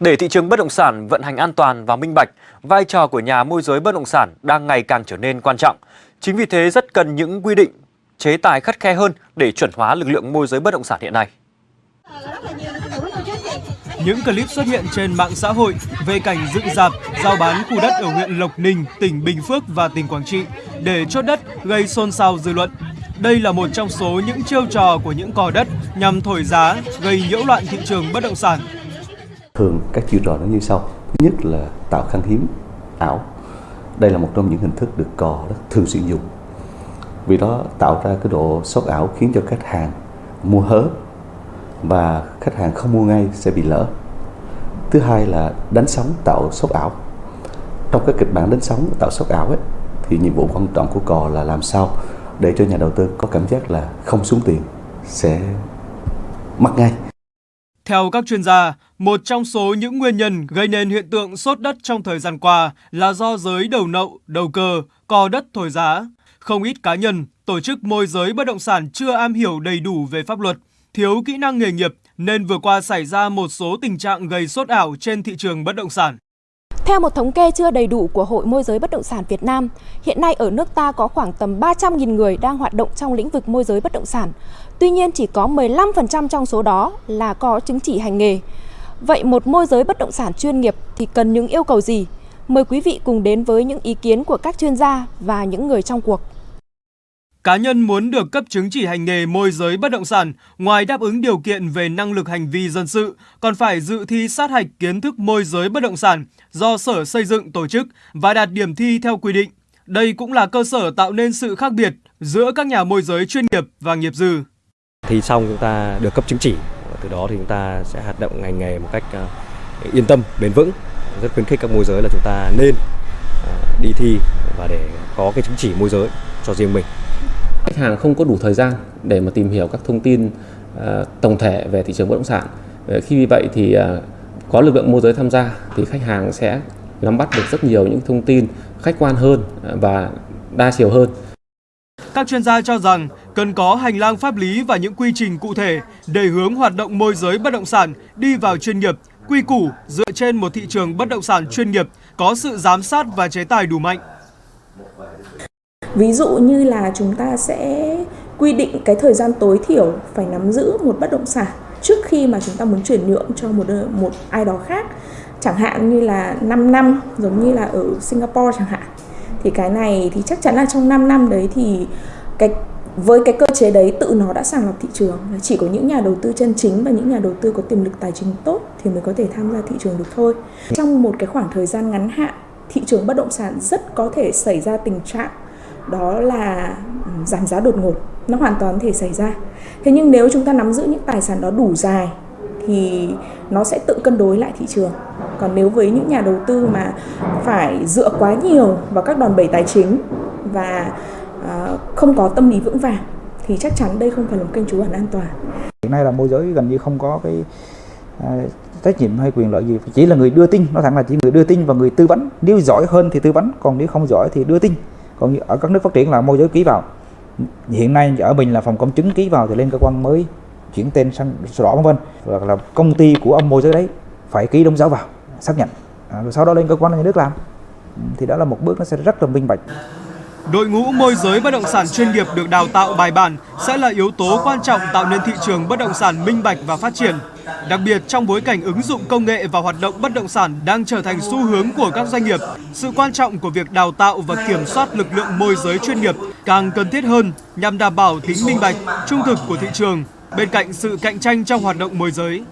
Để thị trường bất động sản vận hành an toàn và minh bạch, vai trò của nhà môi giới bất động sản đang ngày càng trở nên quan trọng. Chính vì thế rất cần những quy định, chế tài khắt khe hơn để chuẩn hóa lực lượng môi giới bất động sản hiện nay. Những clip xuất hiện trên mạng xã hội về cảnh dựng dạp, giao bán khu đất ở huyện Lộc Ninh, tỉnh Bình Phước và tỉnh Quảng Trị để chốt đất gây xôn xao dư luận. Đây là một trong số những chiêu trò của những cò đất nhằm thổi giá, gây nhiễu loạn thị trường bất động sản. Thường các chiêu trò nó như sau. Thứ nhất là tạo khan hiếm ảo. Đây là một trong những hình thức được cò rất thường xuyên dùng. Vì đó tạo ra cái độ sốt ảo khiến cho khách hàng mua hớ và khách hàng không mua ngay sẽ bị lỡ. Thứ hai là đánh sóng tạo sốt ảo. Trong các kịch bản đánh sóng tạo sốt ảo ấy, thì nhiệm vụ quan trọng của cò là làm sao để cho nhà đầu tư có cảm giác là không xuống tiền sẽ mất ngay. Theo các chuyên gia, một trong số những nguyên nhân gây nên hiện tượng sốt đất trong thời gian qua là do giới đầu nậu, đầu cơ, cò đất thổi giá. Không ít cá nhân, tổ chức môi giới bất động sản chưa am hiểu đầy đủ về pháp luật, thiếu kỹ năng nghề nghiệp nên vừa qua xảy ra một số tình trạng gây sốt ảo trên thị trường bất động sản. Theo một thống kê chưa đầy đủ của Hội Môi giới Bất động sản Việt Nam, hiện nay ở nước ta có khoảng tầm 300.000 người đang hoạt động trong lĩnh vực môi giới bất động sản. Tuy nhiên chỉ có 15% trong số đó là có chứng chỉ hành nghề. Vậy một môi giới bất động sản chuyên nghiệp thì cần những yêu cầu gì? Mời quý vị cùng đến với những ý kiến của các chuyên gia và những người trong cuộc. Cá nhân muốn được cấp chứng chỉ hành nghề môi giới bất động sản, ngoài đáp ứng điều kiện về năng lực hành vi dân sự, còn phải dự thi sát hạch kiến thức môi giới bất động sản do Sở Xây dựng tổ chức và đạt điểm thi theo quy định. Đây cũng là cơ sở tạo nên sự khác biệt giữa các nhà môi giới chuyên nghiệp và nghiệp dư. Thi xong chúng ta được cấp chứng chỉ, từ đó thì chúng ta sẽ hoạt động ngành nghề một cách ờ, yên tâm, bền vững. Rất khuyến khích các môi giới là chúng ta nên ờ, đi thi và để có cái chứng chỉ môi giới cho riêng mình khách hàng không có đủ thời gian để mà tìm hiểu các thông tin uh, tổng thể về thị trường bất động sản. Ờ, khi vì vậy thì uh, có lực lượng môi giới tham gia thì khách hàng sẽ nắm bắt được rất nhiều những thông tin khách quan hơn và đa chiều hơn. Các chuyên gia cho rằng cần có hành lang pháp lý và những quy trình cụ thể để hướng hoạt động môi giới bất động sản đi vào chuyên nghiệp, quy củ dựa trên một thị trường bất động sản chuyên nghiệp có sự giám sát và chế tài đủ mạnh. Ví dụ như là chúng ta sẽ quy định cái thời gian tối thiểu phải nắm giữ một bất động sản trước khi mà chúng ta muốn chuyển nhượng cho một một ai đó khác. Chẳng hạn như là 5 năm giống như là ở Singapore chẳng hạn. Thì cái này thì chắc chắn là trong 5 năm đấy thì cái với cái cơ chế đấy tự nó đã sàng lọc thị trường chỉ có những nhà đầu tư chân chính và những nhà đầu tư có tiềm lực tài chính tốt thì mới có thể tham gia thị trường được thôi. Trong một cái khoảng thời gian ngắn hạn, thị trường bất động sản rất có thể xảy ra tình trạng đó là ừ, giảm giá đột ngột. Nó hoàn toàn có thể xảy ra. Thế nhưng nếu chúng ta nắm giữ những tài sản đó đủ dài thì nó sẽ tự cân đối lại thị trường. Còn nếu với những nhà đầu tư mà phải dựa quá nhiều vào các đòn bẩy tài chính và ờ, không có tâm lý vững vàng thì chắc chắn đây không phải là một kênh trú ẩn an toàn. Hiện nay là môi giới gần như không có cái ờ, trách nhiệm hay quyền lợi gì. Chỉ là người đưa tin nó thẳng là chỉ người đưa tin và người tư vấn. Nếu giỏi hơn thì tư vấn, còn nếu không giỏi thì đưa tin còn ở các nước phát triển là môi giới ký vào. Hiện nay ở mình là phòng công chứng ký vào thì lên cơ quan mới chuyển tên sang sổ đỏ vân vân. Hoặc là công ty của ông môi giới đấy phải ký đóng dấu vào xác nhận. À, rồi sau đó lên cơ quan nhà nước làm. Ừ, thì đó là một bước nó sẽ rất là minh bạch. Đội ngũ môi giới bất động sản chuyên nghiệp được đào tạo bài bản sẽ là yếu tố quan trọng tạo nên thị trường bất động sản minh bạch và phát triển. Đặc biệt trong bối cảnh ứng dụng công nghệ và hoạt động bất động sản đang trở thành xu hướng của các doanh nghiệp, sự quan trọng của việc đào tạo và kiểm soát lực lượng môi giới chuyên nghiệp càng cần thiết hơn nhằm đảm bảo tính minh bạch, trung thực của thị trường bên cạnh sự cạnh tranh trong hoạt động môi giới.